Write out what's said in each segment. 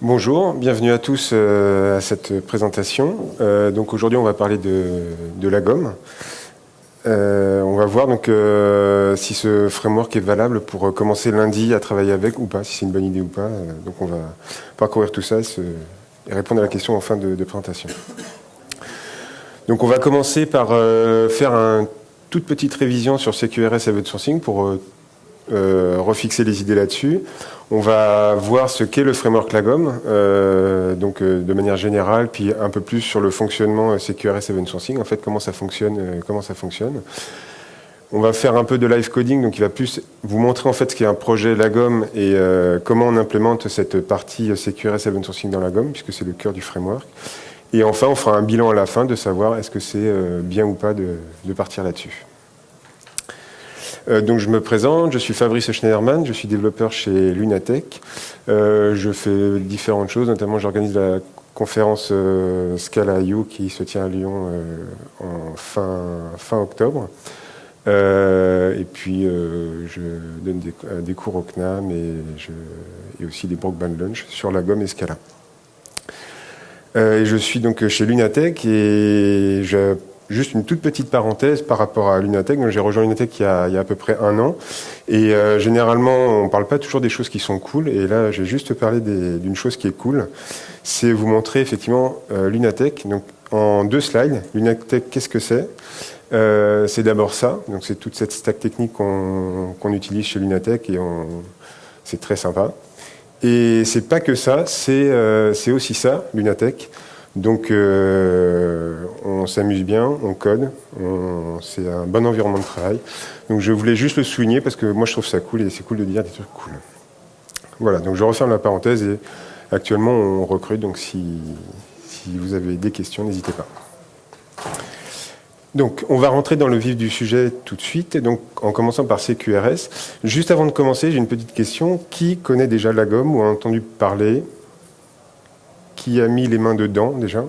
Bonjour, bienvenue à tous euh, à cette présentation. Euh, donc aujourd'hui, on va parler de, la gomme. Euh, on va voir si ce framework est valable pour commencer lundi à travailler avec ou pas, si c'est une bonne idée ou pas. donc on va parcourir tout ça et, répondre à la question en fin de, présentation. Donc on va commencer par faire une toute petite révision sur CQRS Event Sourcing pour refixer les idées là-dessus. On va voir ce qu'est le framework Lagom, euh, donc euh, de manière générale, puis un peu plus sur le fonctionnement euh, CQRS Event Sourcing, en fait comment ça fonctionne, comment ça fonctionne. On va faire un peu de live coding, donc il va plus vous montrer en fait ce qu'est un projet Lagom et comment on implémente cette partie CQRS Event Sourcing dans Lagom, puisque c'est le cœur du framework. Et enfin, on fera un bilan à la fin de savoir est-ce que c'est bien ou pas de partir là-dessus. Euh, donc je me présente, je suis Fabrice Schneiderman, je suis développeur chez Lunatech. Euh, je fais différentes choses, notamment j'organise la conférence euh, Scala IO qui se tient à Lyon en fin, octobre. et puis je donne des, cours au CNAM et, aussi des Brockband Lunch sur la gomme et Scala. et je suis donc chez Lunatech et je Juste une toute petite parenthèse par rapport à Lunatech. J'ai rejoint Lunatech il y, a, à peu près un an. Et euh, généralement, on ne parle pas toujours des choses qui sont cool. Et là, j'ai juste parlé d'une chose qui est cool. C'est vous montrer effectivement euh, Lunatech. Donc, en deux slides, Lunatech, qu'est-ce que c'est? Euh, C'est d'abord ça. Donc, c'est toute cette stack technique qu'on utilise chez Lunatech et c'est très sympa. Et c'est pas que ça, c'est aussi ça, Lunatech. Donc euh, on s'amuse bien, on code, c'est un bon environnement de travail. Donc je voulais juste le souligner parce que moi je trouve ça cool et c'est cool de dire des trucs cool. Voilà, donc je referme la parenthèse et actuellement on recrute, donc si, vous avez des questions, n'hésitez pas. Donc, on va rentrer dans le vif du sujet tout de suite, donc en commençant par CQRS. Juste avant de commencer, j'ai une petite question. Qui connaît déjà la gomme ou a entendu parler qui a mis les mains dedans déjà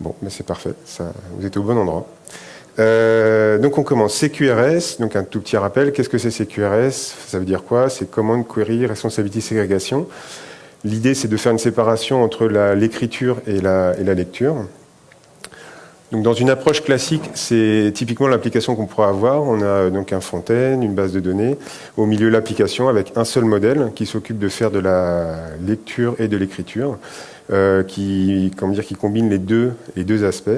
Bon, mais c'est parfait, vous êtes au bon endroit. Euh, donc on commence. CQRS, donc un tout petit rappel. Qu'est-ce que c'est CQRS Ça veut dire quoi? C'est Command Query Responsability Ségrégation. L'idée, c'est de faire une séparation entre l'écriture et la lecture. Donc dans une approche classique, c'est typiquement l'application qu'on pourra avoir. On a donc un fontaine, une base de données, au milieu l'application avec un seul modèle qui s'occupe de faire de la lecture et de l'écriture, euh, qui, dire, qui combine les deux, les deux aspects.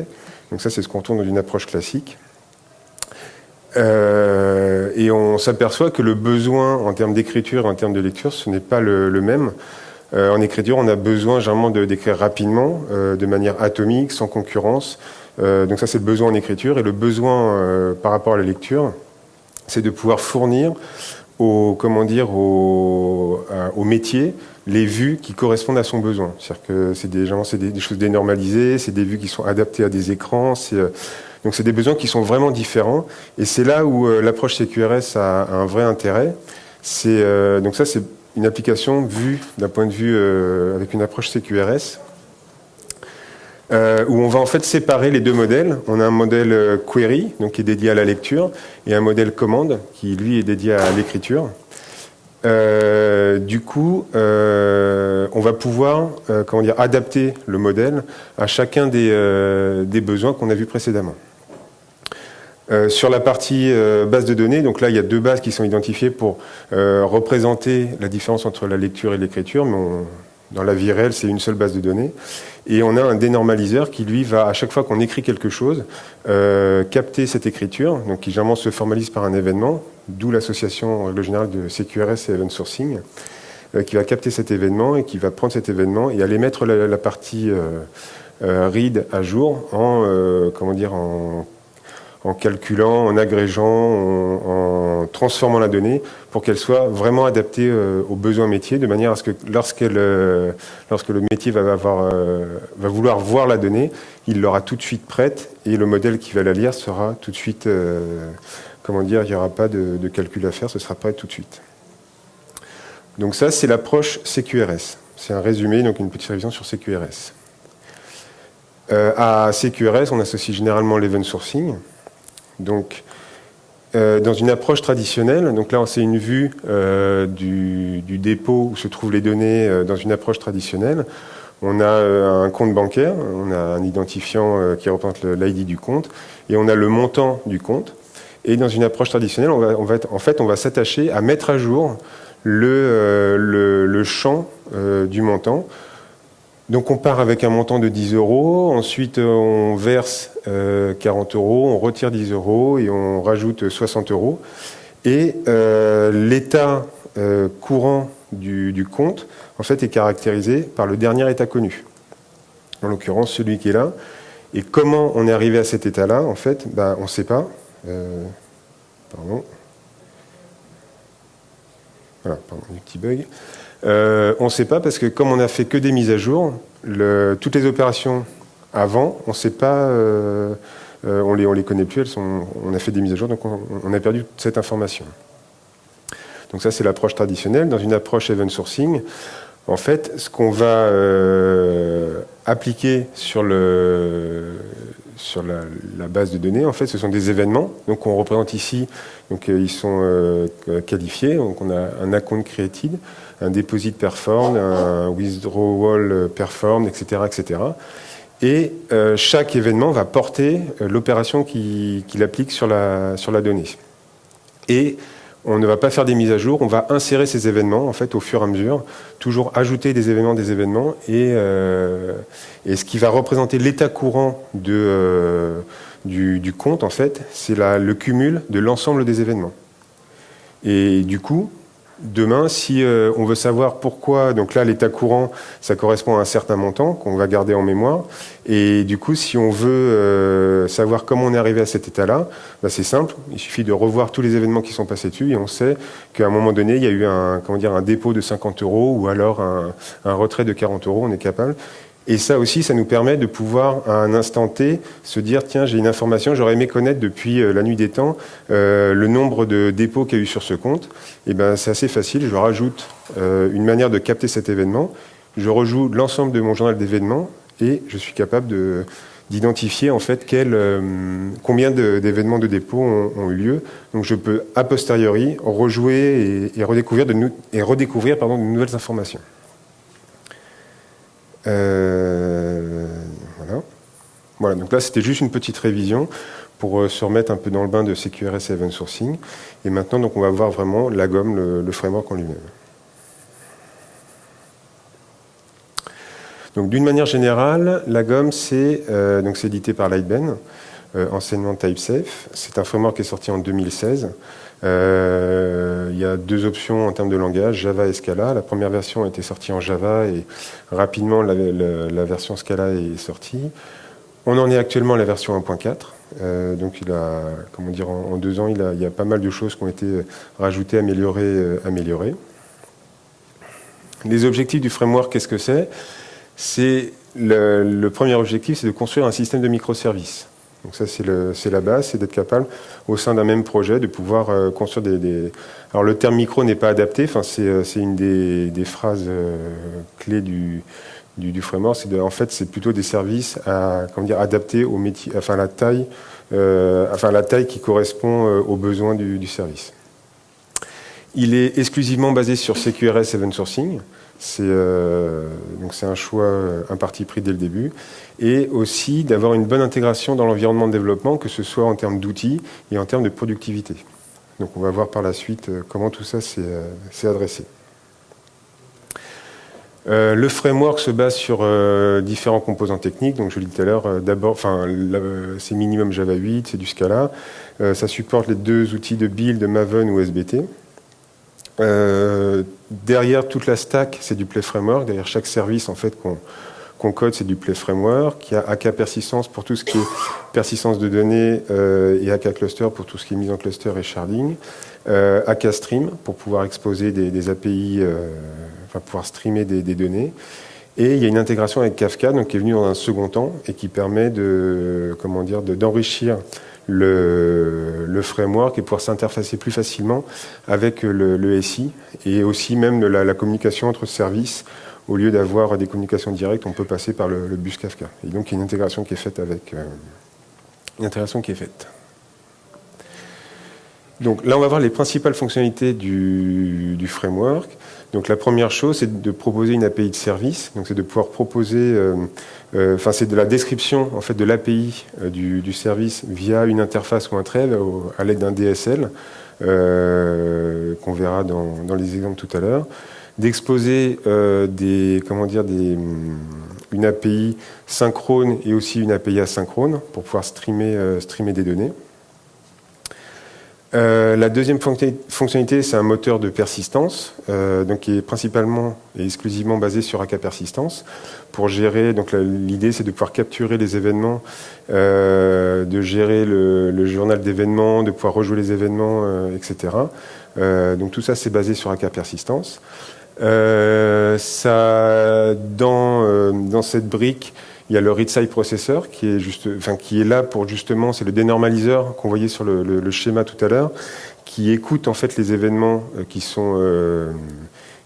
Donc ça, c'est ce qu'on tourne dans une approche classique. Euh, et on s'aperçoit que le besoin en termes d'écriture et en termes de lecture, ce n'est pas le, même. Euh, en écriture, on a besoin généralement d'écrire rapidement, de manière atomique, sans concurrence, euh, donc ça, c'est le besoin en écriture. Et le besoin euh, par rapport à la lecture, c'est de pouvoir fournir au, comment dire, au, au, métier les vues qui correspondent à son besoin. C'est-à-dire que c'est des, des, choses dénormalisées, c'est des vues qui sont adaptées à des écrans. Euh, donc c'est des besoins qui sont vraiment différents. Et c'est là où l'approche CQRS a, a, un vrai intérêt. Donc ça, c'est une application vue d'un point de vue avec une approche CQRS euh, où on va en fait séparer les deux modèles. On a un modèle euh, query, donc qui est dédié à la lecture, et un modèle commande, qui lui est dédié à l'écriture. Euh, du coup, on va pouvoir comment dire, adapter le modèle à chacun des, des besoins qu'on a vus précédemment. sur la partie base de données, donc là il y a deux bases qui sont identifiées pour représenter la différence entre la lecture et l'écriture, mais dans la vie réelle c'est une seule base de données. Et on a un dénormaliseur qui, lui, va, à chaque fois qu'on écrit quelque chose, euh, capter cette écriture, donc qui généralement se formalise par un événement, d'où l'association, en règle générale, de CQRS et Event Sourcing, euh, qui va capter cet événement et qui va prendre cet événement et aller mettre la, partie euh, read à jour en, comment dire, en en calculant, en agrégeant, en, transformant la donnée pour qu'elle soit vraiment adaptée euh, aux besoins métiers, de manière à ce que euh, lorsque le métier euh, va vouloir voir la donnée, il l'aura tout de suite prête et le modèle qui va la lire sera tout de suite, comment dire, il n'y aura pas de, de, calcul à faire, ce sera prêt tout de suite. Donc ça, c'est l'approche CQRS. C'est un résumé, donc une petite révision sur CQRS. à CQRS, on associe généralement l'event sourcing. Donc, dans une approche traditionnelle, donc là c'est une vue du, du, dépôt où se trouvent les données dans une approche traditionnelle, on a un compte bancaire, on a un identifiant qui représente l'ID du compte, et on a le montant du compte. Et dans une approche traditionnelle, en fait, on va s'attacher à mettre à jour le, euh, champ euh, du montant. Donc on part avec un montant de 10 euros, ensuite on verse 40 euh, euros, on retire 10 euros et on rajoute 60 euros. Et l'état courant du, compte en fait, est caractérisé par le dernier état connu. En l'occurrence, celui qui est là. Et comment on est arrivé à cet état-là, en fait, bah, on ne sait pas. pardon. Voilà, pardon, petit bug. Euh, on ne sait pas parce que comme on n'a fait que des mises à jour, toutes les opérations avant, on ne sait pas, euh, euh, on les, on les connaît plus, on a fait des mises à jour, donc on, a perdu cette information. Donc ça, c'est l'approche traditionnelle. Dans une approche event sourcing, en fait, ce qu'on va appliquer sur la, base de données, en fait, ce sont des événements. Donc, on représente ici, donc ils sont qualifiés. Donc, on a un account created, un deposit performed, un withdrawal performed, etc., etc. Et euh, chaque événement va porter l'opération qu'il applique sur la, donnée. Et on ne va pas faire des mises à jour, on va insérer ces événements en fait au fur et à mesure, toujours ajouter des événements, des événements, et, euh, ce qui va représenter l'état courant euh, du, du, compte en fait, c'est le cumul de l'ensemble des événements. Et du coup, Demain, si euh, on veut savoir pourquoi, donc là l'état courant, ça correspond à un certain montant qu'on va garder en mémoire, et du coup si on veut euh, savoir comment on est arrivé à cet état-là, bah, c'est simple, il suffit de revoir tous les événements qui sont passés dessus, et on sait qu'à un moment donné, il y a eu un, comment dire, un dépôt de 50 euros, ou alors un, un retrait de 40 euros, on est capable, et ça aussi, ça nous permet de pouvoir, à un instant T, se dire, tiens, j'ai une information, j'aurais aimé connaître depuis euh, la nuit des temps euh, le nombre de dépôts qu'il y a eu sur ce compte. Et ben, c'est assez facile, je rajoute euh, une manière de capter cet événement, je rejoue l'ensemble de mon journal d'événements et je suis capable de d'identifier en fait quel, combien d'événements de, dépôt ont, eu lieu. Donc je peux a posteriori rejouer et, redécouvrir, de, et redécouvrir pardon, de nouvelles informations. Euh, voilà. Voilà, donc là c'était juste une petite révision pour euh, se remettre un peu dans le bain de CQRS Event Sourcing. Et maintenant, donc, on va voir vraiment la gomme, le, framework en lui-même. Donc, d'une manière générale, la gomme, c'est euh, édité par Lightben, enseignement TypeSafe. C'est un framework qui est sorti en 2016. Euh, il y a deux options en termes de langage, Java et Scala. La première version a été sortie en Java et rapidement la, version Scala est sortie. On en est actuellement à la version 1.4. Euh, donc il a, comment dire, en, deux ans, il, y a pas mal de choses qui ont été rajoutées, améliorées, euh, améliorées. Les objectifs du framework, qu'est-ce que c'est? C'est le, premier objectif, c'est de construire un système de microservices. Donc ça, c'est la base, c'est d'être capable, au sein d'un même projet, de pouvoir euh, construire des, Alors le terme micro n'est pas adapté, enfin, c'est euh, une des, phrases euh, clés du, du, framework. en fait, c'est plutôt des services à, comment dire, adaptés au métier, enfin, la taille, enfin, la taille qui correspond aux besoins du, du service. Il est exclusivement basé sur CQRS Event Sourcing. C'est euh, c'est un choix, euh, un parti pris dès le début, et aussi d'avoir une bonne intégration dans l'environnement de développement, que ce soit en termes d'outils et en termes de productivité. Donc on va voir par la suite euh, comment tout ça s'est adressé. le framework se base sur différents composants techniques. Donc, je l'ai dit tout à l'heure, d'abord, enfin, c'est minimum Java 8, c'est du Scala. ça supporte les deux outils de build, Maven ou SBT. Euh, derrière toute la stack, c'est du Play Framework. Derrière chaque service en fait qu'on code, c'est du Play Framework. Il y a AK Persistence pour tout ce qui est persistance de données euh, et AK Cluster pour tout ce qui est mise en cluster et sharding. Euh, AK Stream pour pouvoir exposer des, API, euh, enfin pouvoir streamer des, des, données. Et il y a une intégration avec Kafka, donc qui est venue dans un second temps et qui permet de, comment dire, d'enrichir le, framework et pouvoir s'interfacer plus facilement avec le, SI et aussi même la, la communication entre services. Au lieu d'avoir des communications directes, on peut passer par le, bus Kafka. Et donc, il y a une intégration qui est faite avec... Euh, une intégration qui est faite. Donc là, on va voir les principales fonctionnalités du, framework. Donc la première chose, c'est de proposer une API de service. Donc c'est de pouvoir proposer, euh, euh, enfin c'est de la description en fait de l'API euh, du, service via une interface ou un thread à l'aide d'un DSL qu'on verra dans, dans, les exemples tout à l'heure. D'exposer des, comment dire, des, une API synchrone et aussi une API asynchrone pour pouvoir streamer, streamer des données. Euh, la deuxième fonctionnalité, c'est un moteur de persistance, euh, donc qui est principalement et exclusivement basé sur AK Persistance. Pour gérer, donc l'idée, c'est de pouvoir capturer les événements, euh, de gérer le, journal d'événements, de pouvoir rejouer les événements, etc. donc tout ça, c'est basé sur AK Persistance. ça, dans, dans cette brique, il y a le read-side processor qui est, juste, enfin, qui est là pour justement, c'est le dénormaliseur qu'on voyait sur le, schéma tout à l'heure, qui écoute en fait les événements euh, qui sont, euh,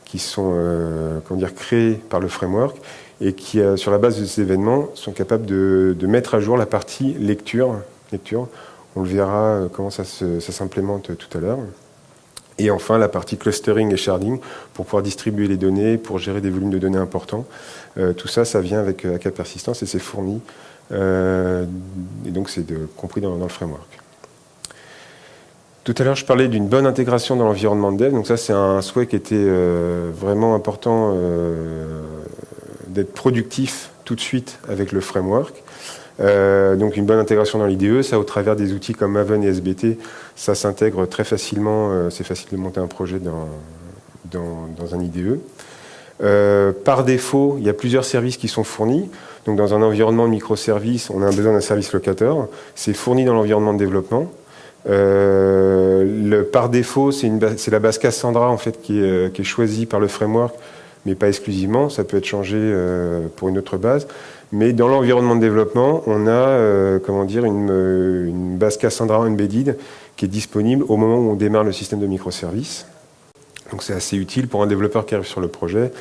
qui sont euh, comment dire, créés par le framework et qui, sur la base de ces événements, sont capables de, mettre à jour la partie lecture. lecture. On le verra comment ça s'implémente tout à l'heure. Et enfin, la partie clustering et sharding pour pouvoir distribuer les données, pour gérer des volumes de données importants. Euh, tout ça, ça vient avec AK euh, Persistance et c'est fourni. Euh, et donc, c'est compris dans, le framework. Tout à l'heure, je parlais d'une bonne intégration dans l'environnement de dev. Donc ça, c'est un souhait qui était vraiment important d'être productif tout de suite avec le framework. Donc une bonne intégration dans l'IDE, ça au travers des outils comme Maven et SBT, ça s'intègre très facilement, euh, c'est facile de monter un projet dans, un IDE. Euh, par défaut, il y a plusieurs services qui sont fournis. Donc dans un environnement de microservices, on a besoin d'un service locateur. C'est fourni dans l'environnement de développement. le, par défaut, c'est la base Cassandra en fait, qui est, choisie par le framework, mais pas exclusivement. Ça peut être changé pour une autre base. Mais dans l'environnement de développement, on a euh, comment dire, une, une, base Cassandra embedded qui est disponible au moment où on démarre le système de microservices. Donc c'est assez utile pour un développeur qui arrive sur le projet.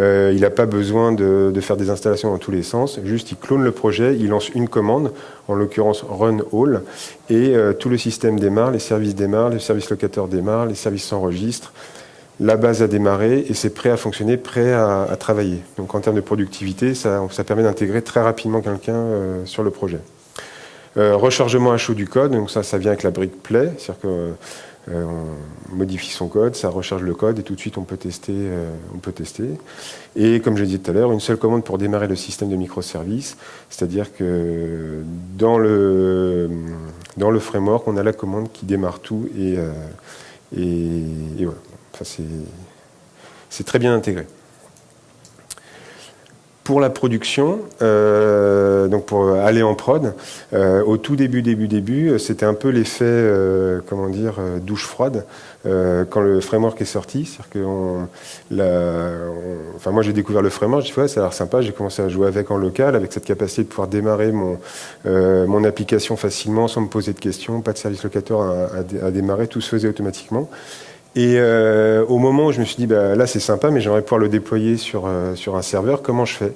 Euh, il n'a pas besoin de, faire des installations dans tous les sens. Juste, il clone le projet, il lance une commande, en l'occurrence run all, et euh, tout le système démarre, les services démarrent, les services locateurs démarrent, les services s'enregistrent, la base a démarré et c'est prêt à fonctionner, prêt à, travailler. Donc en termes de productivité, ça, permet d'intégrer très rapidement quelqu'un euh, sur le projet. Euh, rechargement à chaud du code, donc ça, ça vient avec la brique Play, c'est-à-dire qu'on euh, modifie son code, ça recharge le code et tout de suite on peut tester. on peut tester. Et comme je dit tout à l'heure, une seule commande pour démarrer le système de microservices, c'est-à-dire que dans le, dans le framework, on a la commande qui démarre tout et, et voilà c'est très bien intégré. Pour la production, euh, donc pour aller en prod, euh, au tout début, début, début, c'était un peu l'effet, euh, comment dire, douche froide quand le framework est sorti. C'est-à-dire que, enfin moi j'ai découvert le framework, j'ai dit ouais, ça a l'air sympa, j'ai commencé à jouer avec en local, avec cette capacité de pouvoir démarrer mon mon application facilement sans me poser de questions, pas de service locateur à démarrer, tout se faisait automatiquement. Et euh, au moment où je me suis dit, bah, là c'est sympa, mais j'aimerais pouvoir le déployer sur, euh, sur un serveur, comment je fais?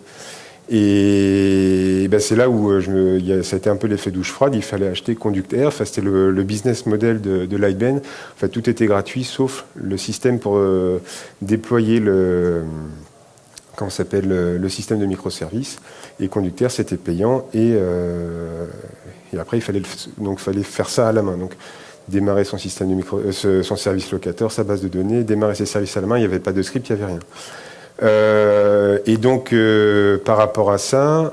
Et bah, c'est là où euh, ça a été un peu l'effet douche froide, il fallait acheter Conductair, enfin, c'était le, business model de, de Lightben. En fait, tout était gratuit, sauf le système pour déployer le, comment s'appelle, le, système de microservices. Et Conductair, c'était payant, et, et après, il fallait, donc, fallait faire ça à la main. Donc, démarrer son système de micro, euh, son service locateur, sa base de données, démarrer ses services à la main, il n'y avait pas de script, il n'y avait rien. Euh, et donc, euh, par rapport à ça,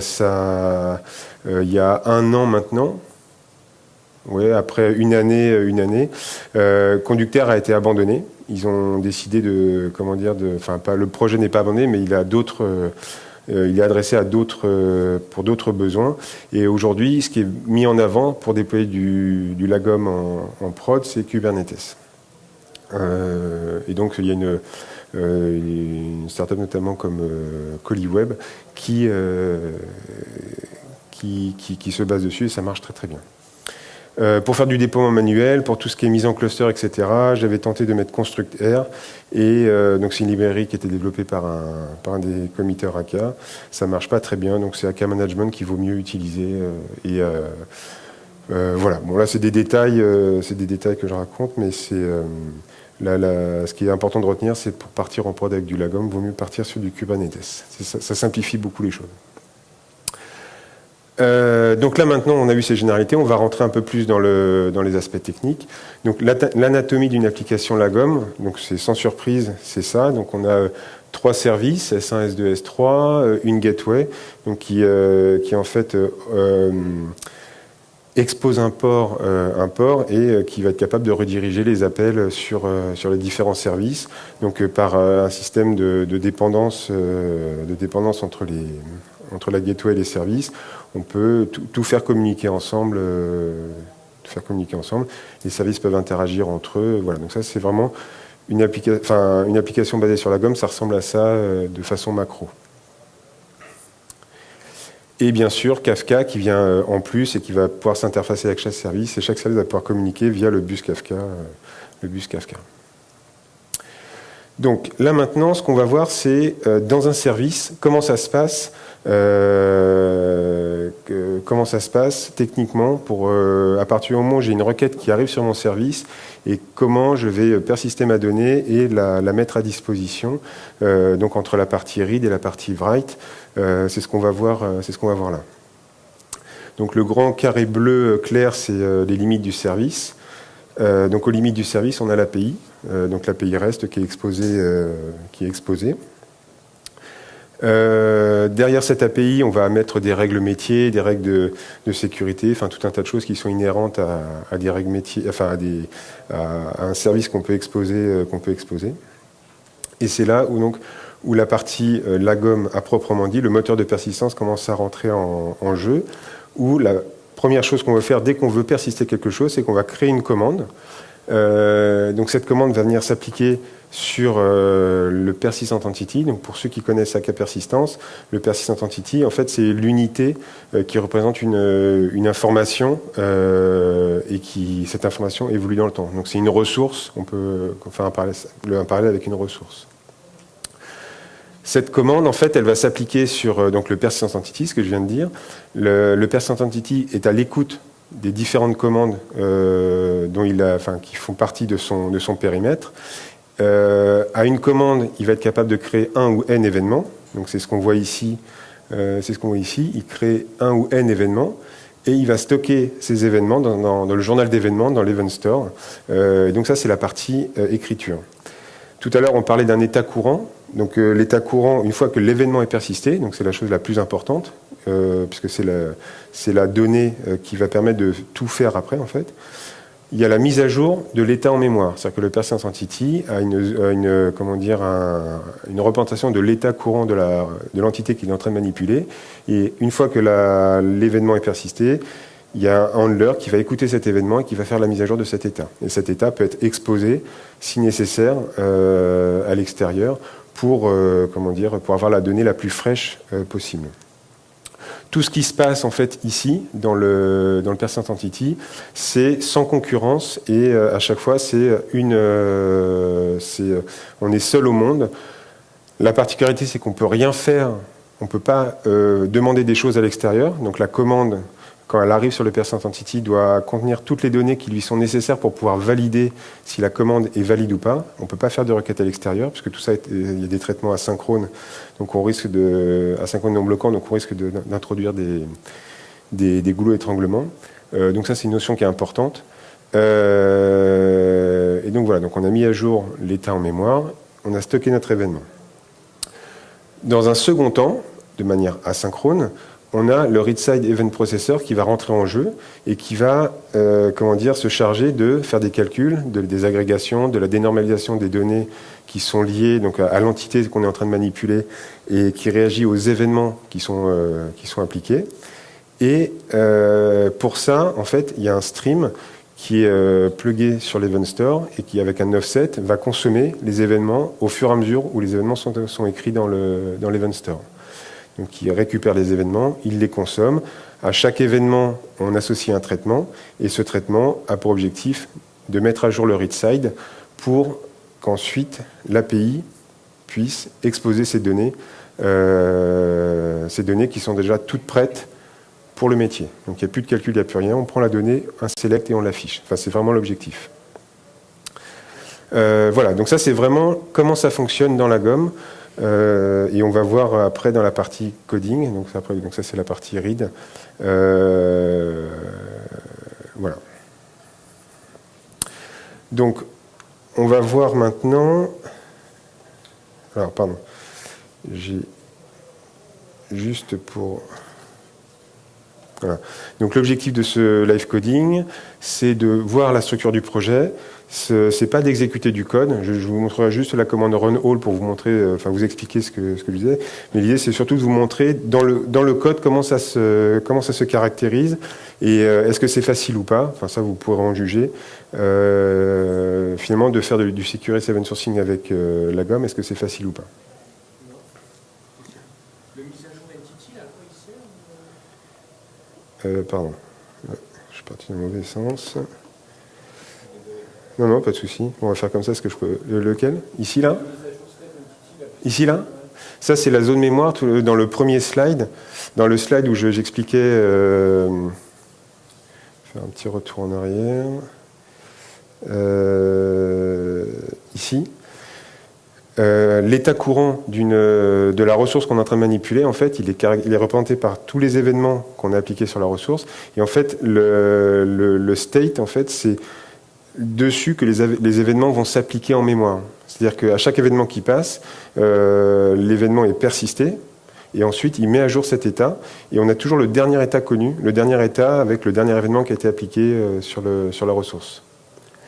ça, il y a un an maintenant, ouais, après une année, une année, Conducteur a été abandonné. Ils ont décidé de, comment de, enfin, pas le projet n'est pas abandonné, mais il a d'autres il est adressé euh, pour d'autres besoins. Et aujourd'hui, ce qui est mis en avant pour déployer du, Lagom en, prod, c'est Kubernetes. Euh, et donc, il y a une, startup notamment comme ColiWeb qui, qui, se base dessus et ça marche très très bien. Euh, pour faire du déploiement manuel, pour tout ce qui est mise en cluster, etc., j'avais tenté de mettre ConstructR. Et euh, donc c'est une librairie qui était développée par un, par un des committeurs AK. Ça marche pas très bien, donc c'est AK Management qui vaut mieux utiliser. Euh, et voilà, bon là c'est des détails, c'est des détails que je raconte, mais c'est ce qui est important de retenir, c'est pour partir en prod avec du Lagom, vaut mieux partir sur du Kubernetes. Ça, simplifie beaucoup les choses. Euh, donc là maintenant, on a vu ces généralités, on va rentrer un peu plus dans, les aspects techniques. Donc l'anatomie d'une application Lagom, donc c'est sans surprise, c'est ça. Donc on a euh, trois services, S1, S2, S3, une gateway, donc qui, euh, en fait expose un port, un port et qui va être capable de rediriger les appels sur, les différents services, donc par un système de, dépendance, de dépendance entre la gateway et les services. On peut tout, faire communiquer ensemble, faire communiquer ensemble. Les services peuvent interagir entre eux. Voilà, donc ça c'est vraiment une, application basée sur la gomme, ça ressemble à ça de façon macro. Et bien sûr, Kafka qui vient euh, en plus et qui va pouvoir s'interfacer avec chaque service. Et chaque service va pouvoir communiquer via le bus Kafka. Euh, le bus Kafka. Donc là maintenant, ce qu'on va voir, c'est euh, dans un service, comment ça se passe, comment ça se passe techniquement pour, à partir du moment où j'ai une requête qui arrive sur mon service et comment je vais persister ma donnée et la, mettre à disposition, donc entre la partie read et la partie write, euh, c'est ce qu'on va voir, euh, ce va voir là. Donc le grand carré bleu clair, c'est euh, les limites du service. donc aux limites du service, on a l'API, donc l'API REST qui est exposé. qui est exposé. derrière cette API, on va mettre des règles métiers, des règles de, sécurité, enfin tout un tas de choses qui sont inhérentes à, des règles métiers, enfin à, des, à un service qu'on peut exposer, qu'on peut exposer. Et c'est là où donc où la partie euh, la gomme à proprement dit, le moteur de persistance commence à rentrer en, jeu, où la première chose qu'on veut faire dès qu'on veut persister quelque chose, c'est qu'on va créer une commande. Euh, donc cette commande va venir s'appliquer sur euh, le persistent entity. Donc pour ceux qui connaissent AK persistance, le persistent entity, en fait, c'est l'unité qui représente une, une information et qui cette information évolue dans le temps. Donc c'est une ressource. On peut faire un parallèle, avec une ressource. Cette commande, en fait, elle va s'appliquer sur euh, donc, le persistent entity, ce que je viens de dire. Le, persistent entity est à l'écoute des différentes commandes euh, dont il enfin, qui font partie de son, de son périmètre. Euh, à une commande, il va être capable de créer un ou n événements. Donc c'est ce qu'on voit ici. c'est ce qu'on voit ici. Il crée un ou n événements et il va stocker ces événements dans, le journal d'événements, dans l'event store. donc ça, c'est la partie écriture. Tout à l'heure, on parlait d'un état courant. Donc euh, l'état courant, une fois que l'événement est persisté, donc c'est la chose la plus importante, euh, puisque c'est la, la, donnée euh, qui va permettre de tout faire après en fait. Il y a la mise à jour de l'état en mémoire, c'est-à-dire que le persistent entity a une, représentation de l'état courant de l'entité qu'il est en train de manipuler. Et une fois que l'événement est persisté, il y a un handler qui va écouter cet événement et qui va faire la mise à jour de cet état. Et cet état peut être exposé, si nécessaire, à l'extérieur pour, euh, pour avoir la donnée la plus fraîche euh, possible. Tout ce qui se passe en fait ici, dans le, dans le Entity, c'est sans concurrence et euh, à chaque fois, c'est une, on est seul au monde. La particularité, c'est qu'on ne peut rien faire, on ne peut pas demander des choses à l'extérieur. Donc la commande quand elle arrive sur le Persistent Entity, doit contenir toutes les données qui lui sont nécessaires pour pouvoir valider si la commande est valide ou pas. On ne peut pas faire de requête à l'extérieur, puisque tout ça, il y a des traitements asynchrones, donc on risque de, asynchrone non bloquants, donc on risque d'introduire des, des, goulots étranglements. Euh, donc ça, c'est une notion qui est importante. Euh, et donc voilà, donc on a mis à jour l'état en mémoire, on a stocké notre événement. Dans un second temps, de manière asynchrone, on a le read-side event processor qui va rentrer en jeu et qui va euh, comment dire, se charger de faire des calculs, de, des agrégations, de la dénormalisation des données qui sont liées donc, à, l'entité qu'on est en train de manipuler et qui réagit aux événements qui sont, euh, qui sont appliqués. Et euh, pour ça, en fait, il y a un stream qui est plugué sur l'event store et qui, avec un offset, va consommer les événements au fur et à mesure où les événements sont, sont écrits dans l'event dans store. Donc il récupère les événements, il les consomme. À chaque événement, on associe un traitement, et ce traitement a pour objectif de mettre à jour le read side pour qu'ensuite l'API puisse exposer ces données, euh, ces données qui sont déjà toutes prêtes pour le métier. Donc il n'y a plus de calcul, il n'y a plus rien. On prend la donnée, un select et on l'affiche. Enfin, c'est vraiment l'objectif. Euh, voilà, donc ça c'est vraiment comment ça fonctionne dans la gomme. Euh, et on va voir après dans la partie coding, donc, après, donc ça c'est la partie read. Euh, voilà. Donc on va voir maintenant. Alors pardon, j'ai juste pour. Donc l'objectif de ce live coding, c'est de voir la structure du projet, ce n'est pas d'exécuter du code. Je, vous montrerai juste la commande run all pour vous montrer, euh, vous expliquer ce que, je disais. Mais l'idée, c'est surtout de vous montrer dans le, code comment ça se, caractérise et euh, est-ce que c'est facile ou pas. Enfin, ça, vous pourrez en juger. Euh, finalement, de faire du Security Event Sourcing avec la gomme, est-ce que c'est facile ou pas Le mise à jour d'entity, à sert Pardon. Je suis parti dans le mauvais sens. Non, non, pas de souci. On va faire comme ça. ce que je peux... Lequel? Ici, là? Ici, là? Ça, c'est la zone mémoire dans le premier slide. Dans le slide où j'expliquais... Euh... faire un petit retour en arrière. Euh, ici. Euh, l'état courant de la ressource qu'on est en train de manipuler, en fait, il est, représenté par tous les événements qu'on a appliqués sur la ressource. Et en fait, le, state, en fait, c'est dessus que les, événements vont s'appliquer en mémoire. C'est-à-dire qu'à chaque événement qui passe, euh, l'événement est persisté, et ensuite il met à jour cet état, et on a toujours le dernier état connu, le dernier état avec le dernier événement qui a été appliqué euh, sur la ressource.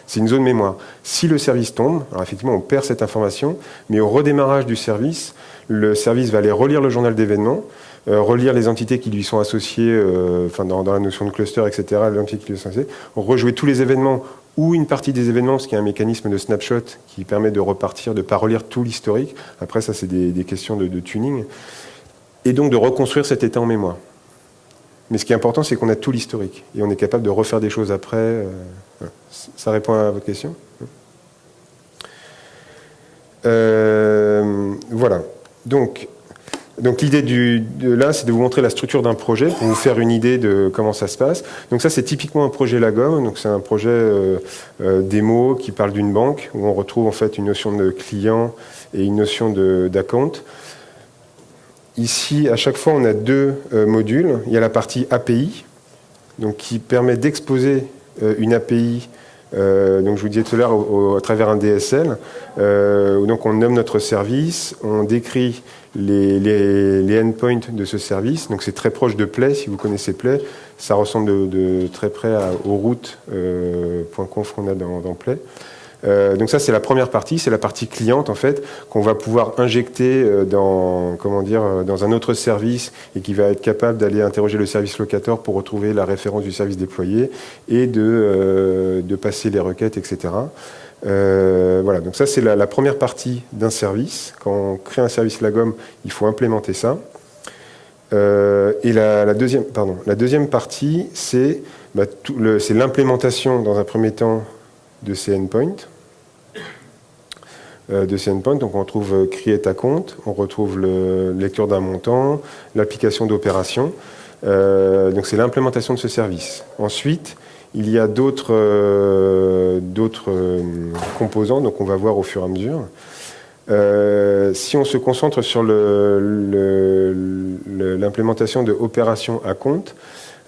C'est une zone mémoire. Si le service tombe, alors effectivement on perd cette information, mais au redémarrage du service, le service va aller relire le journal d'événements, euh, relire les entités qui lui sont associées, enfin dans, la notion de cluster, etc., l'entité qui lui sont associées, rejouer tous les événements ou une partie des événements, qu'il y a un mécanisme de snapshot qui permet de repartir, de ne pas relire tout l'historique. Après, ça, c'est des, questions de, tuning. Et donc de reconstruire cet état en mémoire. Mais ce qui est important, c'est qu'on a tout l'historique. Et on est capable de refaire des choses après. Euh, ça répond à votre question euh, Voilà. Donc, donc l'idée de là, c'est de vous montrer la structure d'un projet pour vous faire une idée de comment ça se passe. Donc ça, c'est typiquement un projet Lagom. Donc c'est un projet euh, démo qui parle d'une banque où on retrouve en fait une notion de client et une notion d'account. Ici, à chaque fois, on a deux euh, modules. Il y a la partie API, donc qui permet d'exposer une API donc je vous disais tout à l'heure à travers un DSL, donc on nomme notre service, on décrit les, les, endpoints de ce service. Donc c'est très proche de Play, si vous connaissez Play. Ça ressemble de, très près aux routes euh, .conf qu'on a dans, Play. Euh, donc ça c'est la première partie, c'est la partie cliente en fait qu'on va pouvoir injecter euh, dans comment dire dans un autre service et qui va être capable d'aller interroger le service locateur pour retrouver la référence du service déployé et de, passer les requêtes etc. Euh, voilà, donc ça c'est la, première partie d'un service. Quand on crée un service Lagom, il faut implémenter ça. Euh, et la, deuxième, pardon, la deuxième partie, c'est bah, l'implémentation dans un premier temps de ces endpoints. Euh, de ces endpoints, donc on retrouve create à compte, on retrouve le lecture d'un montant, l'application d'opération. donc c'est l'implémentation de ce service. Ensuite, il y a d'autres euh, euh, composants, donc on va voir au fur et à mesure. Euh, si on se concentre sur l'implémentation de opérations à compte,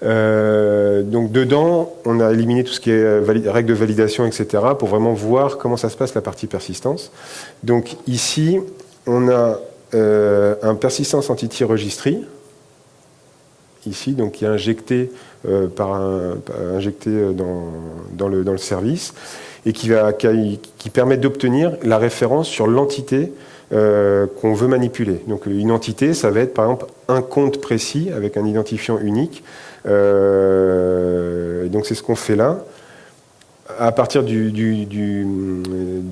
donc dedans, on a éliminé tout ce qui est règles de validation, etc., pour vraiment voir comment ça se passe la partie persistance. Donc ici, on a un persistance entity registry, ici, donc qui est injecté euh, par injecté euh, dans, le, dans, le, service et qui, va, qui, permet d'obtenir la référence sur l'entité euh, qu'on veut manipuler. Donc une entité, ça va être par exemple un compte précis avec un identifiant unique. Donc c'est ce qu'on fait là. À partir du,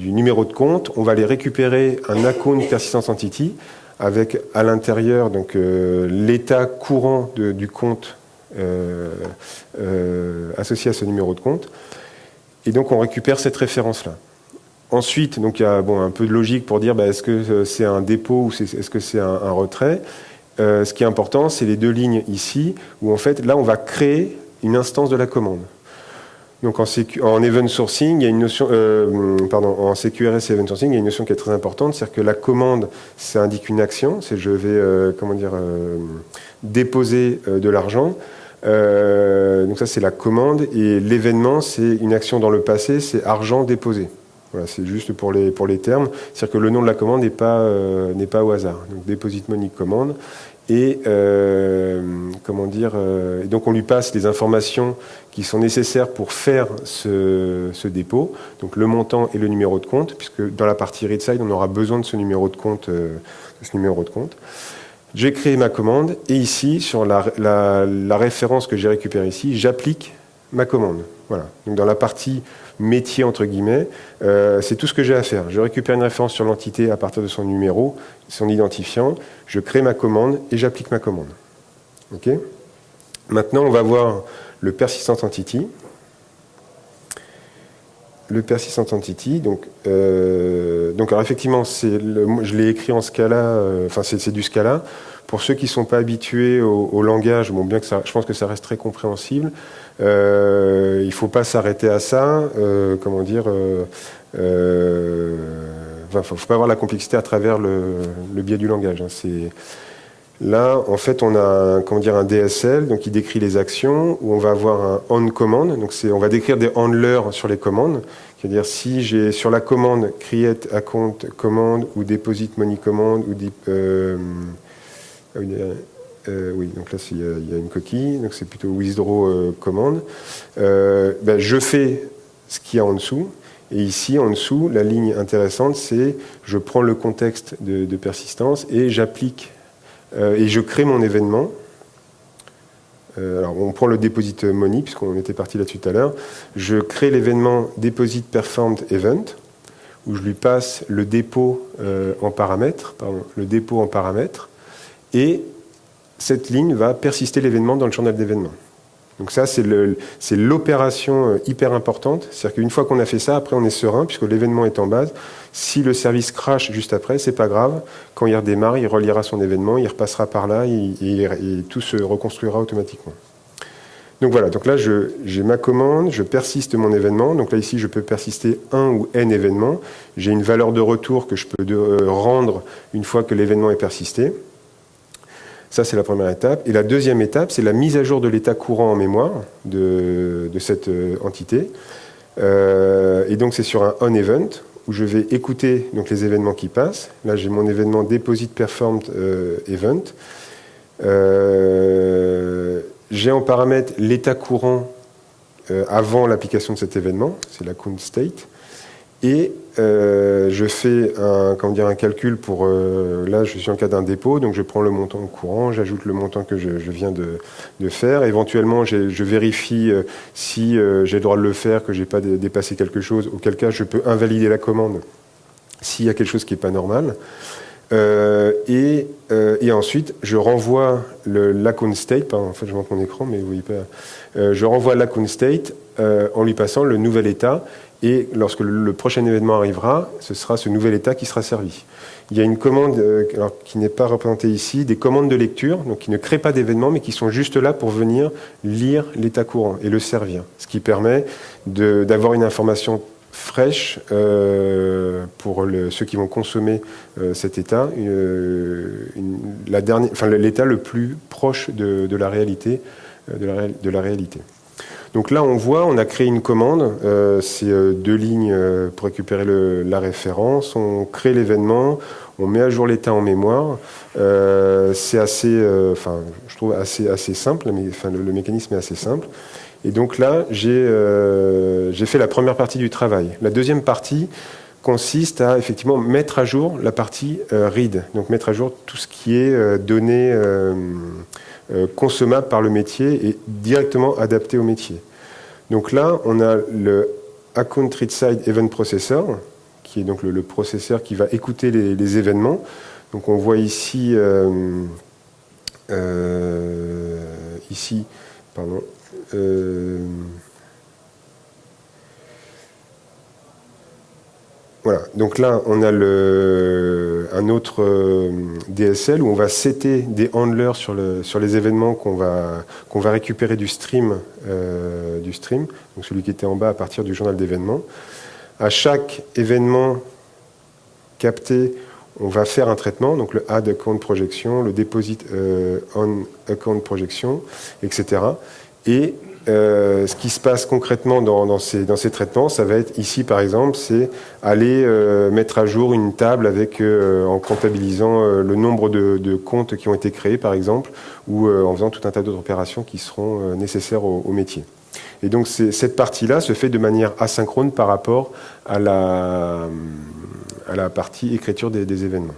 numéro de compte, on va aller récupérer un account persistence entity avec à l'intérieur donc l'état courant du compte euh, euh, associé à ce numéro de compte. Et donc on récupère cette référence-là. Ensuite, il y a bon, un peu de logique pour dire bah, est-ce que c'est un dépôt ou est-ce que c'est un, retrait. Ce qui est important, c'est les deux lignes ici, où en fait, là, on va créer une instance de la commande. Donc en, en, event sourcing, il y a une notion, CQRS et event sourcing, il y a une notion qui est très importante, c'est-à-dire que la commande, ça indique une action, c'est je vais, dire, déposer de l'argent. Euh, donc ça, c'est la commande. Et l'événement, c'est une action dans le passé, c'est argent déposé. Voilà, c'est juste pour les, pour les termes. C'est-à-dire que le nom de la commande n'est pas, euh, pas au hasard. Donc, deposit money commande. Et euh, comment dire et donc on lui passe les informations qui sont nécessaires pour faire ce, ce, dépôt, donc le montant et le numéro de compte, puisque dans la partie read side, on aura besoin de ce numéro de compte. ce numéro de compte. J'ai créé ma commande et ici, sur la, référence que j'ai récupérée ici, j'applique ma commande. Voilà. Donc dans la partie métier, entre guillemets, euh, c'est tout ce que j'ai à faire. Je récupère une référence sur l'entité à partir de son numéro, son identifiant, je crée ma commande et j'applique ma commande. Ok? Maintenant, on va voir le persistent entity. Le persistent entity, donc, euh, donc alors effectivement, je l'ai écrit en Scala, euh, enfin c'est du Scala. Pour ceux qui ne sont pas habitués au, langage, bon, bien que ça, je pense que ça reste très compréhensible, euh, il ne faut pas s'arrêter à ça, comment dire, il ne faut, pas avoir la complexité à travers le, biais du langage. Hein. c'est Là, en fait, on a comment dire, un DSL donc qui décrit les actions, où on va avoir un on command, donc on va décrire des handlers sur les commandes, c'est-à-dire si j'ai sur la commande create account command ou deposit money command ou euh, euh, oui, donc là il y, a une coquille, donc c'est plutôt withdraw euh, command. Ben, je fais ce qu'il y a en dessous, et ici, en dessous, la ligne intéressante, c'est je prends le contexte de persistance et j'applique euh, et je crée mon événement. Euh, alors, on prend le deposit money, puisqu'on était parti là-dessus tout à l'heure. Je crée l'événement deposit performed event, où je lui passe le dépôt euh, en paramètres, pardon, le dépôt en paramètres, et cette ligne va persister l'événement dans le journal d'événements. Donc ça, c'est l'opération euh, hyper importante. C'est-à-dire qu'une fois qu'on a fait ça, après on est serein, puisque l'événement est en base. Si le service crash juste après, c'est pas grave. Quand il redémarre, il reliera son événement, il repassera par là, et, tout se reconstruira automatiquement. Donc voilà, donc là j'ai ma commande, je persiste mon événement. Donc là ici, je peux persister un ou n événements. J'ai une valeur de retour que je peux euh, rendre une fois que l'événement est persisté. Ça, c'est la première étape. Et la deuxième étape, c'est la mise à jour de l'état courant en mémoire de, cette euh, entité. Euh, et donc, c'est sur un on-event où je vais écouter donc, les événements qui passent. Là, j'ai mon événement Deposit Performed euh, Event. j'ai en paramètre l'état courant avant l'application de cet événement, c'est la count state. Et euh, je fais un, comment dire, un calcul pour... Euh, là, je suis en cas d'un dépôt, donc je prends le montant courant, j'ajoute le montant que je, viens de, faire. Éventuellement, je vérifie euh, si j'ai le droit de le faire, que je n'ai pas dépassé quelque chose, auquel cas je peux invalider la commande s'il y a quelque chose qui n'est pas normal. et, ensuite, je renvoie l'account state, en fait je montre mon écran, mais vous voyez pas, je renvoie l'account state en lui passant le nouvel état, et lorsque le, prochain événement arrivera, ce sera ce nouvel état qui sera servi. Il y a une commande euh, qui n'est pas représentée ici, des commandes de lecture, qui ne créent pas d'événements, mais qui sont juste là pour venir lire l'état courant et le servir. Ce qui permet d'avoir une information fraîche euh, pour ceux qui vont consommer euh, cet état, l'état le plus proche de la réalité. Donc là, on voit, on a créé une commande, euh, c'est euh, deux lignes euh, pour récupérer la référence, on crée l'événement, on met à jour l'état en mémoire. c'est assez, enfin, je trouve assez, assez simple, mais, enfin, le, mécanisme est assez simple. Et donc là, j'ai fait la première partie du travail. La deuxième partie consiste à effectivement mettre à jour la partie read, donc mettre à jour tout ce qui est donné euh, consommable par le métier et directement adapté au métier. Donc là, on a le Account Side Event Processor, qui est donc le, processeur qui va écouter les, événements. Donc on voit ici, euh, euh, ici, pardon, voilà, donc là, on a le, un autre euh, DSL où on va setter des handlers sur, le, sur les événements qu'on va, va récupérer du stream, euh, du stream, donc celui qui était en bas à partir du journal d'événements. À chaque événement capté, on va faire un traitement, donc le add account projection, le deposit euh, on account projection, etc. Et euh, ce qui se passe concrètement dans, ces, traitements, ça va être ici par exemple, c'est aller euh, mettre à jour une table avec, euh, en comptabilisant le nombre de, comptes qui ont été créés par exemple, ou en faisant tout un tas d'autres opérations qui seront nécessaires au, métier. Et donc cette partie-là se fait de manière asynchrone par rapport à la, partie écriture des événements.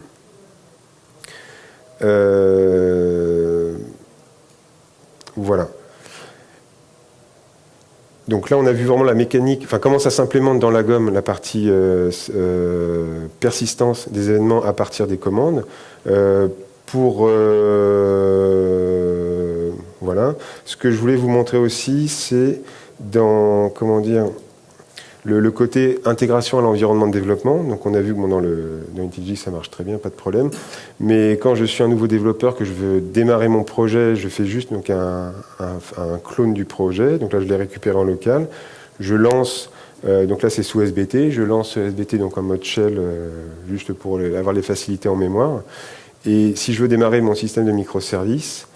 voilà. Donc là, on a vu vraiment la mécanique, enfin comment ça s'implémente dans la gomme, la partie euh, euh, persistance des événements à partir des commandes. Euh, pour voilà, ce que je voulais vous montrer aussi, c'est dans comment dire le, côté intégration à l'environnement de développement, donc on a vu que dans, le, IntelliJ ça marche très bien, pas de problème. Mais quand je suis un nouveau développeur, que je veux démarrer mon projet, je fais juste un, clone du projet. Donc là, je l'ai récupéré en local. Je lance, euh, donc là c'est sous SBT, je lance SBT donc en mode shell, euh, juste pour avoir les facilités en mémoire. Et si je veux démarrer mon système de microservices,